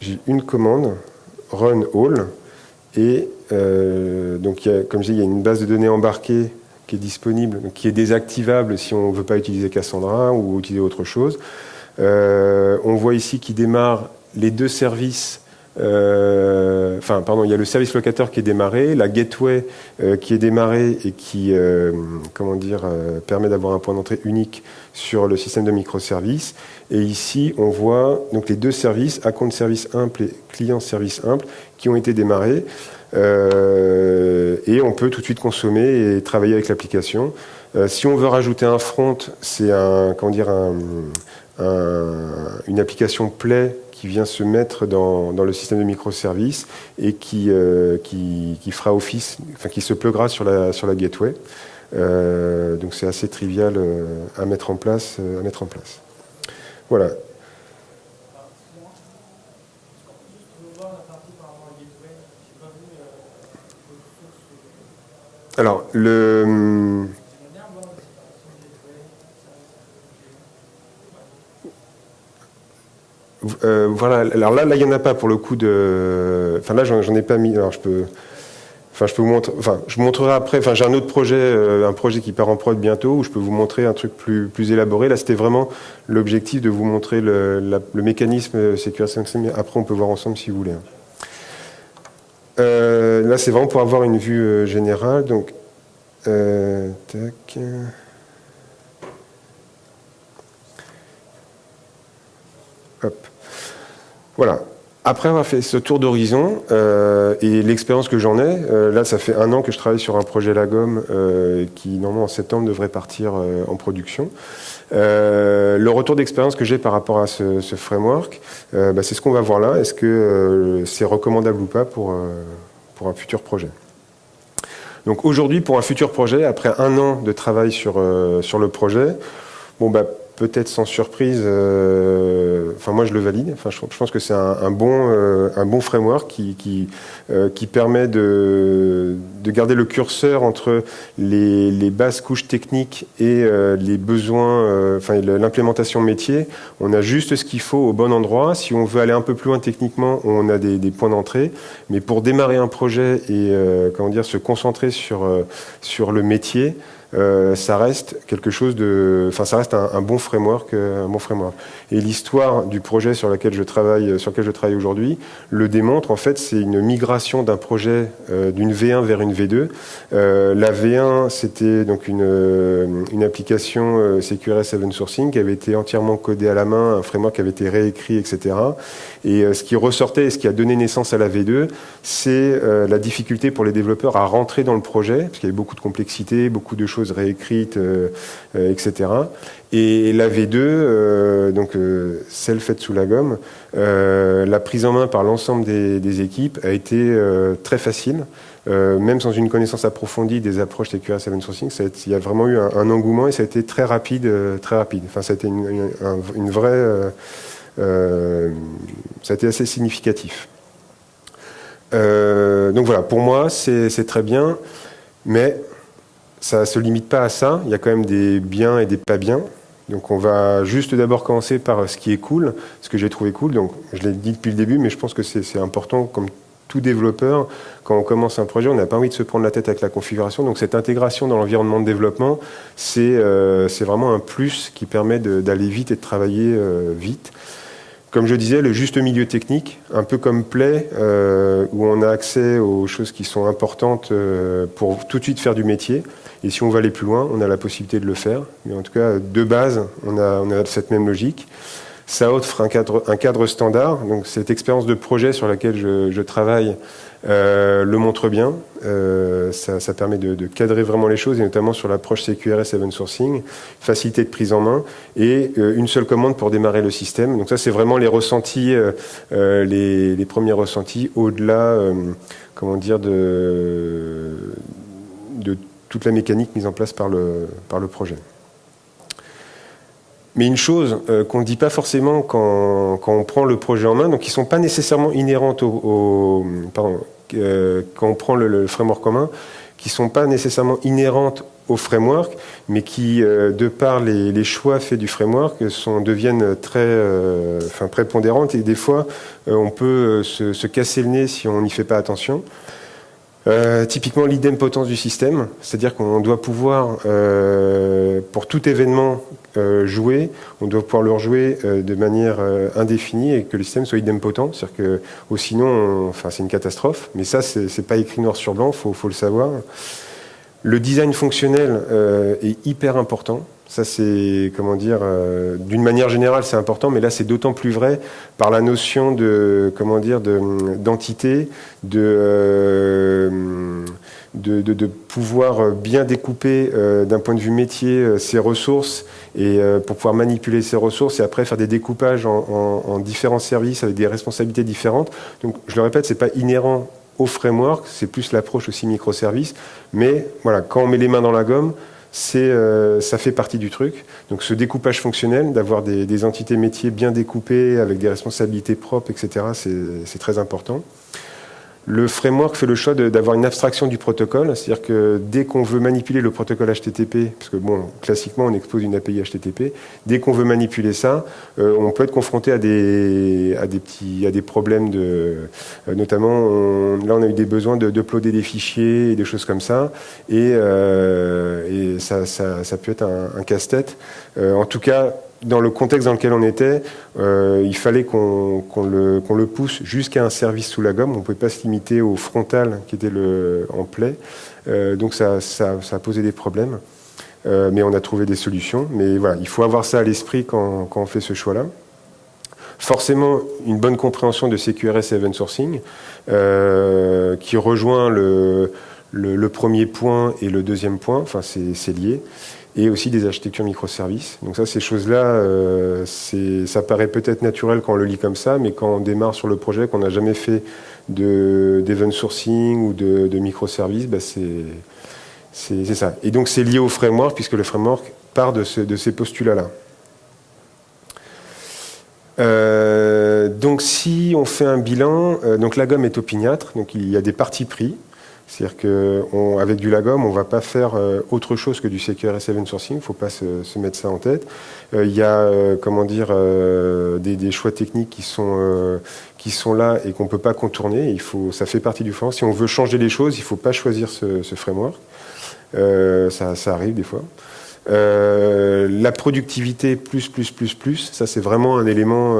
j'ai une commande, run all, et euh, donc, comme je dis, il y a une base de données embarquée qui est disponible, qui est désactivable si on ne veut pas utiliser Cassandra ou utiliser autre chose. Euh, on voit ici qu'il démarre les deux services euh, enfin, pardon, il y a le service locateur qui est démarré, la gateway qui est démarrée et qui, comment dire, permet d'avoir un point d'entrée unique sur le système de microservices. Et ici, on voit donc les deux services, account service simple et client service simple, qui ont été démarrés. Euh, et on peut tout de suite consommer et travailler avec l'application. Euh, si on veut rajouter un front, c'est un, comment dire, un, une application Play qui vient se mettre dans, le système de microservices et qui, euh, qui, qui, fera office, enfin qui se pluggera sur la, sur la gateway. donc c'est assez trivial à mettre en place. à mettre en place. Voilà. Alors, le... Euh, voilà, alors là, là, il n'y en a pas pour le coup de... Enfin là, j'en ai pas mis, alors je peux... Enfin, je peux vous montrer. Enfin, je vous montrerai après. Enfin, j'ai un autre projet, euh, un projet qui part en prod bientôt, où je peux vous montrer un truc plus, plus élaboré. Là, c'était vraiment l'objectif de vous montrer le, le mécanisme sécurisation. Après, on peut voir ensemble si vous voulez. Euh, là, c'est vraiment pour avoir une vue euh, générale. Donc, euh, tac. Hop. Voilà. Après avoir fait ce tour d'horizon et l'expérience que j'en ai, là ça fait un an que je travaille sur un projet Lagom qui normalement en septembre devrait partir en production. Le retour d'expérience que j'ai par rapport à ce, framework, bah, c'est ce qu'on va voir là. Est-ce que c'est recommandable ou pas pour, pour un futur projet? Donc aujourd'hui, pour un futur projet, après un an de travail sur, sur le projet, bon, bah, peut-être sans surprise, euh, enfin moi je le valide, enfin, je, pense que c'est un, bon, euh, un bon framework qui, qui, euh, qui permet de, de, garder le curseur entre les, les basses couches techniques et les besoins, enfin l'implémentation métier. On a juste ce qu'il faut au bon endroit. Si on veut aller un peu plus loin techniquement, on a des, des points d'entrée. Mais pour démarrer un projet et comment dire, se concentrer sur, sur le métier, euh, ça reste quelque chose de, enfin ça reste un, bon framework, euh, un bon framework. Et l'histoire du projet sur lequel je travaille, sur lequel je travaille aujourd'hui, le démontre. En fait, c'est une migration d'un projet euh, d'une V1 vers une V2. la V1, c'était donc une, une application CQRS 7 Sourcing qui avait été entièrement codée à la main, un framework qui avait été réécrit, etc. Et ce qui ressortait et ce qui a donné naissance à la V2, c'est la difficulté pour les développeurs à rentrer dans le projet, parce qu'il y avait beaucoup de complexité, beaucoup de choses réécrites, etc. Et la V2, donc celle faite sous la gomme, la prise en main par l'ensemble des, équipes a été très facile. même sans une connaissance approfondie des approches TQRS 7 Sourcing, il y a vraiment eu un, engouement et ça a été très rapide, très rapide. Enfin, ça a été une, une vraie euh, ça a été assez significatif. Euh, donc voilà, pour moi, c'est très bien, mais ça ne se limite pas à ça. Il y a quand même des biens et des pas bien. Donc on va juste d'abord commencer par ce qui est cool, ce que j'ai trouvé cool. Donc je l'ai dit depuis le début, mais je pense que c'est important, comme tout développeur, quand on commence un projet, on n'a pas envie de se prendre la tête avec la configuration. Donc cette intégration dans l'environnement de développement, c'est euh, vraiment un plus qui permet d'aller vite et de travailler vite. Comme je disais, le juste milieu technique, un peu comme Play, euh, où on a accès aux choses qui sont importantes euh, pour tout de suite faire du métier. Et si on va aller plus loin, on a la possibilité de le faire. Mais en tout cas, de base, on a, cette même logique. Ça offre un cadre, standard. Donc cette expérience de projet sur laquelle je travaille euh, le montre bien. Euh, ça, permet de, cadrer vraiment les choses, et notamment sur l'approche CQRS Event Sourcing, facilité de prise en main, et euh, une seule commande pour démarrer le système. Donc ça, c'est vraiment les ressentis, les, premiers ressentis, au-delà, comment dire, de, toute la mécanique mise en place par le, par le projet. Mais une chose qu'on ne dit pas forcément quand, quand, on prend le projet en main, donc qui ne sont pas nécessairement inhérentes au, au pardon, euh, quand on prend le, framework commun, qui ne sont pas nécessairement inhérentes au framework, mais qui, euh, de par les, choix faits du framework, deviennent très, euh, prépondérantes et des fois, on peut se, casser le nez si on n'y fait pas attention. Euh, typiquement l'idempotence du système, c'est-à-dire qu'on doit pouvoir, euh, pour tout événement euh, on doit pouvoir le rejouer euh, de manière euh, indéfinie et que le système soit idempotent, c'est-à-dire que oh, sinon, on, enfin c'est une catastrophe, mais ça c'est pas écrit noir sur blanc, faut, faut le savoir. Le design fonctionnel euh, est hyper important, ça, c'est, comment dire, euh, d'une manière générale, c'est important, mais là, c'est d'autant plus vrai par la notion de, comment dire, d'entité, de, euh, de, de, pouvoir bien découper euh, d'un point de vue métier ses ressources et pour pouvoir manipuler ces ressources et après faire des découpages en, en, en différents services avec des responsabilités différentes. Donc, je le répète, c'est pas inhérent au framework, c'est plus l'approche aussi microservice. Mais voilà, quand on met les mains dans la gomme, euh, ça fait partie du truc. Donc ce découpage fonctionnel, d'avoir des, entités métiers bien découpées, avec des responsabilités propres, etc., c'est très important. Le framework fait le choix d'avoir une abstraction du protocole, c'est-à-dire que dès qu'on veut manipuler le protocole HTTP, parce que bon, classiquement on expose une API HTTP, dès qu'on veut manipuler ça, euh, on peut être confronté à des, petits, à des problèmes de, euh, notamment, là on a eu des besoins d'uploader de, des fichiers et des choses comme ça, et ça, peut être un, casse-tête. Euh, en tout cas, dans le contexte dans lequel on était, euh, il fallait qu'on qu le, pousse jusqu'à un service sous la gomme. On ne pouvait pas se limiter au frontal qui était le, en play. Euh, donc ça, ça, a posé des problèmes. Mais on a trouvé des solutions. Mais voilà, il faut avoir ça à l'esprit quand, quand, on fait ce choix-là. Forcément, une bonne compréhension de CQRS et Event Sourcing qui rejoint le, le, premier point et le deuxième point. Enfin, c'est lié et aussi des architectures microservices. Donc ça, ces choses-là, euh, ça paraît peut-être naturel quand on le lit comme ça, mais quand on démarre sur le projet, qu'on n'a jamais fait d'event sourcing ou de, de microservices, bah c'est ça. Et donc c'est lié au framework, puisque le framework part de, ce, de ces postulats-là. Euh, donc si on fait un bilan, euh, donc la gomme est opiniâtre, donc il y a des parties pris. C'est-à-dire qu'avec du Lagom, on ne va pas faire euh, autre chose que du CQRS Event Sourcing, il ne faut pas se, mettre ça en tête. Euh, il y a, euh, comment dire, des, choix techniques qui sont, qui sont là et qu'on ne peut pas contourner. Il faut, ça fait partie du framework. Si on veut changer les choses, il ne faut pas choisir ce, framework. Ça, arrive des fois. la productivité plus, plus, plus, plus, ça c'est vraiment un élément,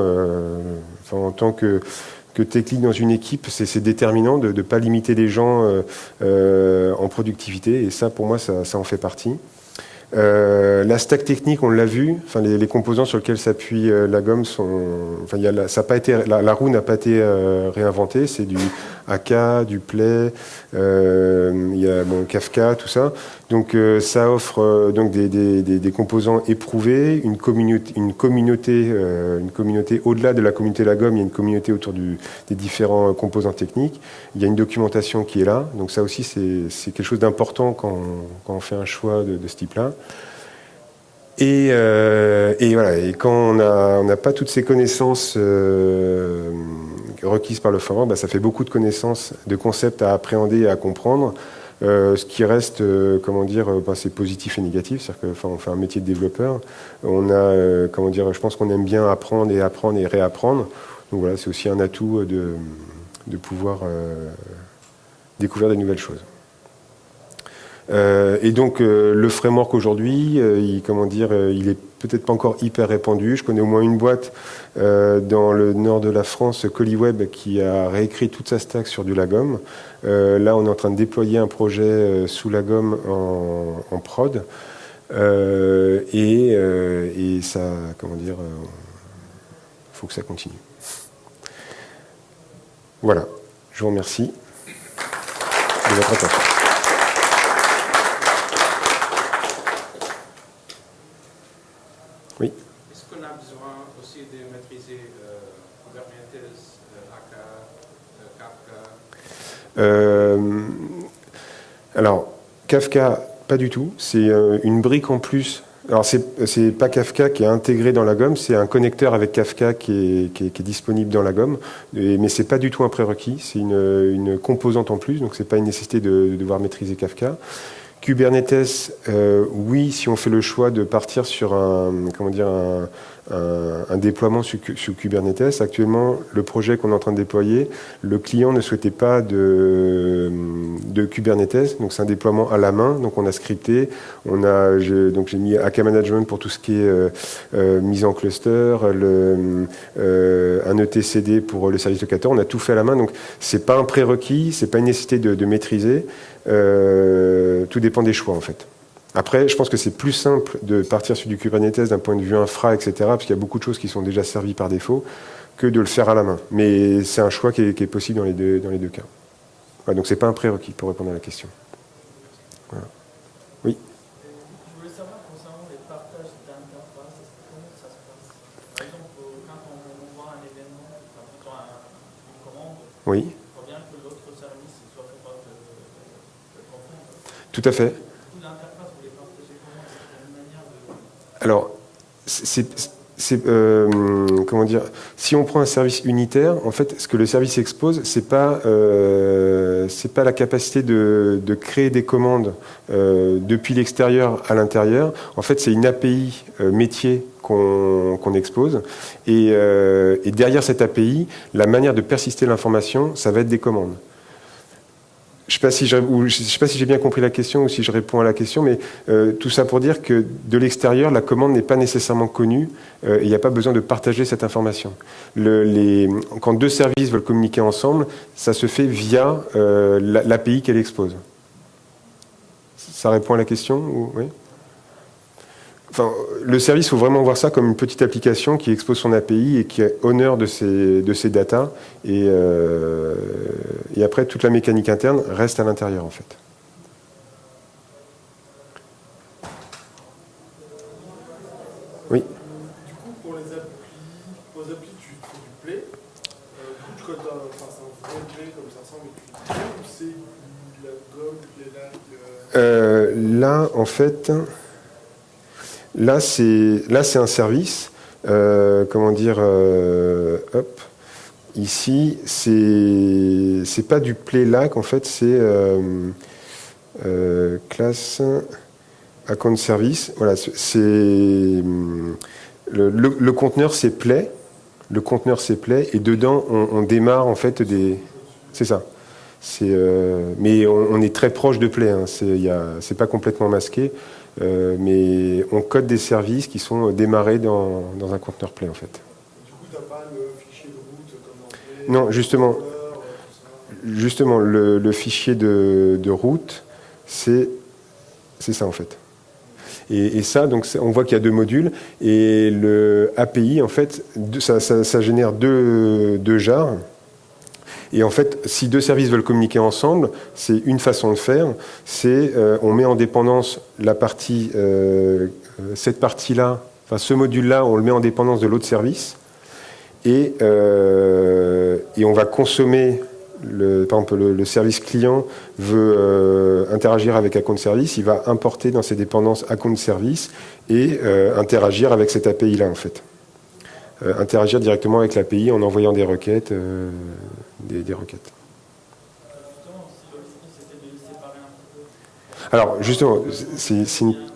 en tant que que technique dans une équipe, c'est déterminant de ne pas limiter les gens euh, euh, en productivité, et ça, pour moi, ça, ça en fait partie. Euh, la stack technique, on l'a vu, enfin, les, les, composants sur lesquels s'appuie euh, la gomme sont, enfin, y a la, ça pas été, la, la roue n'a pas été euh, réinventée, c'est du AK, du Play, il y a bon, Kafka, tout ça. Donc ça offre donc des, des, des, composants éprouvés, une communauté, une communauté, une communauté au-delà de la communauté Lagom, il y a une communauté autour du, des différents composants techniques. Il y a une documentation qui est là, donc ça aussi c'est quelque chose d'important quand, quand, on fait un choix de, de ce type-là. Et, euh, et, voilà, et quand on n'a pas toutes ces connaissances euh, requises par le forum, bah, ça fait beaucoup de connaissances, de concepts à appréhender et à comprendre. Euh, ce qui reste, euh, comment dire, euh, bah, c'est positif et négatif, c'est-à-dire qu'on fait un métier de développeur. On a, euh, comment dire, je pense qu'on aime bien apprendre et apprendre et réapprendre. Donc voilà, c'est aussi un atout de, de pouvoir découvrir des nouvelles choses. Euh, et donc euh, le framework aujourd'hui, euh, il, comment dire, il est peut-être pas encore hyper répandu. Je connais au moins une boîte dans le nord de la France, Colliweb, qui a réécrit toute sa stack sur du Lagom. là, on est en train de déployer un projet sous Lagom en, prod. Et, ça, comment dire, faut que ça continue. Voilà, je vous remercie de votre attention. Alors, Kafka, pas du tout. C'est euh, une brique en plus. Alors, c'est pas Kafka qui est intégré dans la gomme, c'est un connecteur avec Kafka qui est, disponible dans la gomme. Mais c'est pas du tout un prérequis, c'est une, composante en plus, donc c'est pas une nécessité de, devoir maîtriser Kafka. Kubernetes, euh, oui, si on fait le choix de partir sur un, comment dire, un, déploiement sur, Kubernetes. Actuellement, le projet qu'on est en train de déployer, le client ne souhaitait pas de, Kubernetes, donc c'est un déploiement à la main. Donc on a scripté, on a, donc j'ai mis AK Management pour tout ce qui est euh, euh, mise en cluster, le, euh, un ETCD pour le service locateur. On a tout fait à la main, donc c'est pas un prérequis, c'est pas une nécessité de maîtriser. Euh, tout dépend des choix en fait. Après, je pense que c'est plus simple de partir sur du Kubernetes d'un point de vue infra, etc., parce qu'il y a beaucoup de choses qui sont déjà servies par défaut, que de le faire à la main. Mais c'est un choix qui est, qui est, possible dans les deux, dans les deux cas. Voilà, donc c'est pas un prérequis pour répondre à la question. Voilà. Oui Je voulais savoir concernant les partages d'interfaces, comment ça se passe? Par exemple, quand on voit un événement, enfin, plutôt un, une commande, oui. il faut bien que l'autre service soit capable de, de, de comprendre. Tout à fait. Alors, c'est euh, comment dire Si on prend un service unitaire, en fait, ce que le service expose, c'est pas euh, pas la capacité de, créer des commandes euh, depuis l'extérieur à l'intérieur. En fait, c'est une API métier qu'on qu expose. Et derrière cette API, la manière de persister l'information, ça va être des commandes je ne sais pas si pas si j'ai bien compris la question ou si je réponds à la question, mais euh, tout ça pour dire que de l'extérieur, la commande n'est pas nécessairement connue euh, et il n'y a pas besoin de partager cette information. Le, les, quand deux services veulent communiquer ensemble, ça se fait via euh, l'API qu'elle expose. Ça répond à la question ou, oui? Enfin, le service, il faut vraiment voir ça comme une petite application qui expose son API et qui est honneur de ses, de ses data. Et, euh, et après, toute la mécanique interne reste à l'intérieur, en fait. Oui Du coup, pour les applis, pour les applis tu fais du play. Euh, du coup, enfin, c'est un vrai play comme ça ressemble, mais tu play ou c'est la gomme, les lags euh, Là, en fait... Là, c'est un service. Euh, comment dire euh, Hop. Ici, c'est pas du playlac en fait, c'est euh, classe account service. Voilà, c'est le, conteneur c'est play. Le conteneur c'est play et dedans on, démarre en fait des. C'est ça. Mais on, on, est très proche de play. Hein. C'est pas complètement masqué. Euh, mais on code des services qui sont démarrés dans, dans un conteneur Play en fait. Du coup, tu n'as pas le fichier de route comme dans Non, justement, justement le, le, fichier de, de route, c'est ça en fait. Et, et ça, donc, on voit qu'il y a deux modules. Et le API, en fait, ça, ça, ça génère deux, deux jars. Et en fait, si deux services veulent communiquer ensemble, c'est une façon de faire. C'est euh, on met en dépendance la partie, euh, cette partie-là, enfin ce module-là, on le met en dépendance de l'autre service, et, euh, on va consommer par exemple, le, le service client veut euh, interagir avec un compte service, il va importer dans ses dépendances un compte service et euh, interagir avec cette API-là, en fait. Euh, interagir directement avec l'API en envoyant des requêtes. Euh, des, des requêtes. Peu, Alors, justement, c'est c'est une,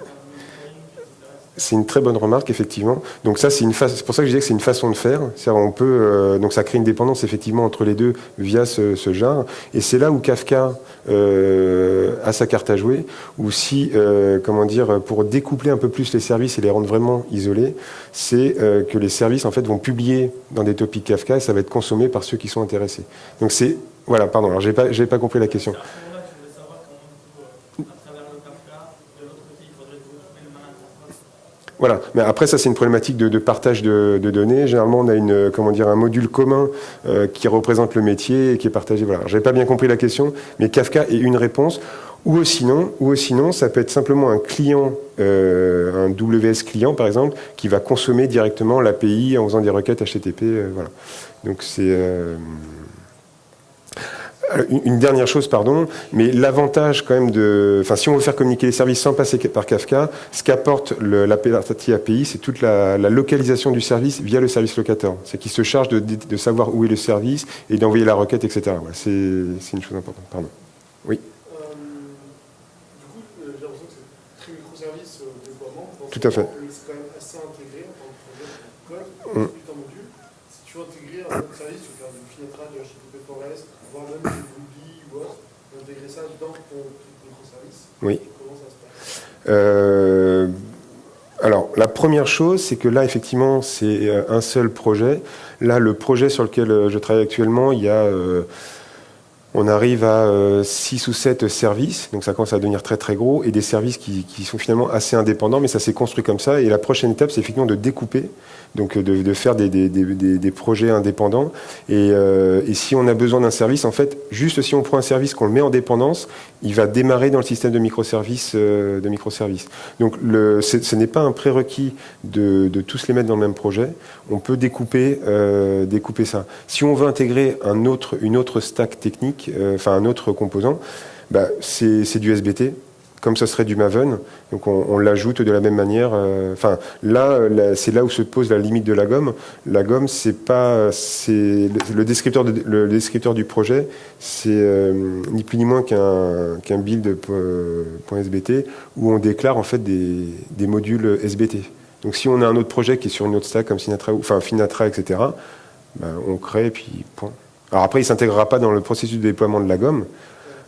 c'est une très bonne remarque, effectivement. Donc ça, c'est une fa- pour ça que je disais que c'est une façon de faire. On peut, euh, donc ça crée une dépendance effectivement entre les deux via ce, ce genre. Et c'est là où Kafka euh, a sa carte à jouer. Ou si, euh, comment dire, pour découpler un peu plus les services et les rendre vraiment isolés, c'est que les services en fait vont publier dans des topics Kafka et ça va être consommé par ceux qui sont intéressés. Donc c'est, voilà, pardon. Alors j'ai pas, j'ai pas compris la question. C'est à ce moment-là que je voulais savoir comment, du coup, euh, à travers le Kafka, de l'autre côté, il faudrait regrouper le même interface. Voilà. Mais après, ça, c'est une problématique de, de partage de, de données. Généralement, on a une, comment dire, un module commun euh, qui représente le métier et qui est partagé. Voilà. J'avais pas bien compris la question, mais Kafka est une réponse. Ou sinon, ou sinon, ça peut être simplement un client, euh, un WS client par exemple, qui va consommer directement l'API en faisant des requêtes HTTP. euh, voilà. Donc c'est euh, Une une dernière chose, pardon, mais l'avantage quand même de, enfin, si on veut faire communiquer les services sans passer par Kafka, ce qu'apporte la partie API, c'est toute la, la localisation du service via le service locateur. C'est qu'il se charge de, savoir où est le service et d'envoyer la requête, etc. Voilà, c'est une chose importante. Pardon. Euh, du coup, euh, j'ai l'impression que c'est très microservice euh, déploiement. Tout à fait. C'est quand même assez intégré en tant que projet, que code, Mm. module. Si tu veux intégrer un autre service, tu veux faire du Finetra, du HTTP Forest, voire même du Ruby ou autre, intégrer ça dans ton microservice. Oui. Euh, alors, la première chose, c'est que là, effectivement, c'est euh, un seul projet. Là, le projet sur lequel euh, je travaille actuellement, il y a, on arrive à 6 ou 7 services, donc ça commence à devenir très très gros, et des services qui sont finalement assez indépendants, mais ça s'est construit comme ça. Et la prochaine étape, c'est effectivement de découper, donc euh, de, faire des, des- des- des- projets indépendants. Et, euh, et si on a besoin d'un service, en fait, juste si on prend un service, qu'on le met en dépendance, il va démarrer dans le système de microservices. euh, de microservices. Donc ce n'est pas un prérequis de, tous les mettre dans le même projet. On peut découper, découper ça. Si on veut intégrer un autre, une autre stack technique, enfin un autre composant, bah, c'est du SBT, comme ça serait du Maven. Donc on, l'ajoute de la même manière. euh, Enfin là, c'est là où se pose la limite de la gomme. La gomme, c'est pas, c'est le, descripteur, de- le descripteur du projet, c'est euh, ni plus ni moins qu'un qu'un build euh, point .sbt où on déclare en fait des, des modules SBT. Donc si on a un autre projet qui est sur une autre stack comme Sinatra, enfin Finatra, etc., ben, on crée et puis point. Alors après, il s'intégrera pas dans le processus de déploiement de la gomme,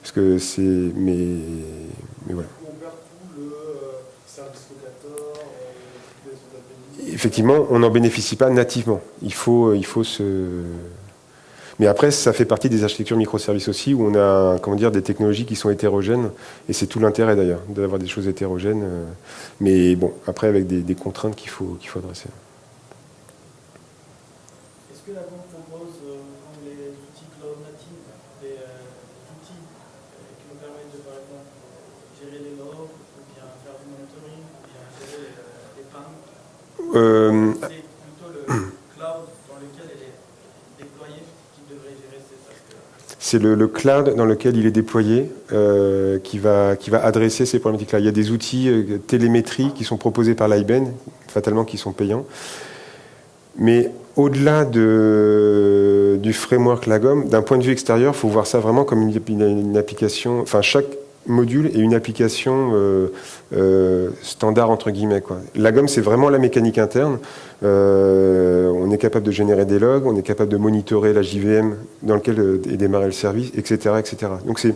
parce que c'est, mais, mais voilà. Euh, euh. Effectivement, on n'en bénéficie pas nativement. Il faut, il faut se. Mais après, ça fait partie des architectures microservices aussi, où on a, comment dire, des technologies qui sont hétérogènes, et c'est tout l'intérêt d'ailleurs d'avoir des choses hétérogènes. euh, Mais bon, après avec des, des contraintes qu'il faut, qu'il faut adresser. Est-ce que la banque propose, euh, comme les outils cloud native, des euh, outils euh, qui nous permettent de, par exemple, gérer les logs, ou bien faire du monitoring, ou bien gérer les, euh, les pannes Euh, C'est plutôt le cloud dans lequel elle est déployée qui devrait gérer C'est le, le cloud dans lequel il est déployé euh, qui, va, qui va adresser ces problématiques-là. Il y a des outils euh, télémétrie qui sont proposés par l'IBEN, fatalement qui sont payants. Mais au-delà de, du framework Lagom, d'un point de vue extérieur, il faut voir ça vraiment comme une, une- une application. Enfin, chaque module est une application euh, euh, standard entre guillemets. Quoi. Lagom, c'est vraiment la mécanique interne. Euh, on est capable de générer des logs, on est capable de monitorer la JVM dans lequel euh, est démarré le service, etc., etc. Donc c'est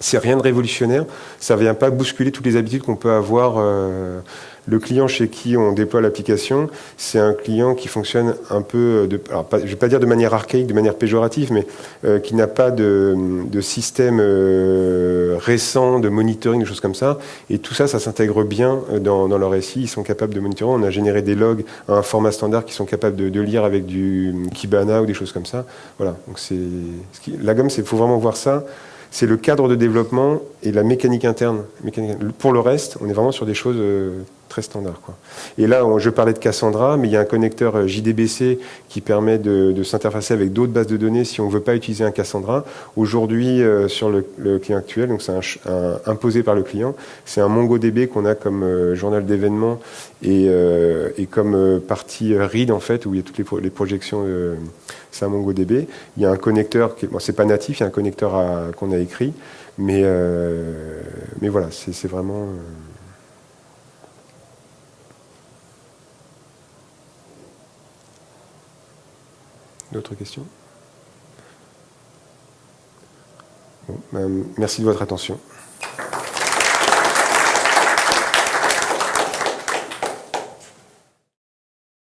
c'est rien de révolutionnaire. Ça vient pas bousculer toutes les habitudes qu'on peut avoir. Euh, le client chez qui on déploie l'application, c'est un client qui fonctionne un peu, de, alors pas, je vais pas dire de manière archaïque, de manière péjorative, mais euh, qui n'a pas de, de système euh, récent de monitoring, des choses comme ça. Et tout ça, ça s'intègre bien dans, dans leur SI. Ils sont capables de monitorer. On a généré des logs à un format standard qui sont capables de, de lire avec du Kibana ou des choses comme ça. Voilà. Donc c'est la gomme, c'est faut vraiment voir ça c'est le cadre de développement et la mécanique interne. Pour le reste, on est vraiment sur des choses euh, très standards. Et là, je parlais de Cassandra, mais il y a un connecteur euh, JDBC qui permet de, s'interfacer avec d'autres bases de données si on ne veut pas utiliser un Cassandra. Aujourd'hui, euh, sur le, client actuel, donc c'est imposé par le client, c'est un MongoDB qu'on a comme journal d'événements et, comme partie read en fait, où il y a toutes les projections c'est un MongoDB. Il y a un connecteur, qui, bon, c'est pas natif, il y a un connecteur qu'on a écrit, mais, euh, mais voilà, c'est vraiment. Euh, D'autres questions? Ben, Merci de votre attention.